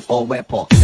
shoot or wear polka.